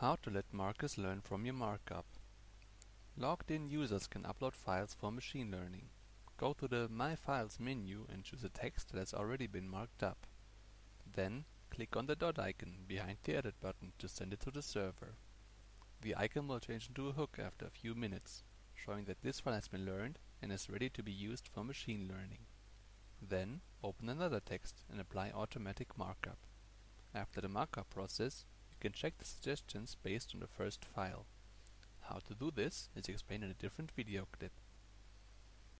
How to let MARKUS learn from your markup. Logged in users can upload files for machine learning. Go to the My Files menu and choose a text that has already been marked up. Then, click on the dot icon behind the Edit button to send it to the server. The icon will change into a hook after a few minutes, showing that this file has been learned and is ready to be used for machine learning. Then, open another text and apply automatic markup. After the markup process, can check the suggestions based on the first file. How to do this is explained in a different video clip.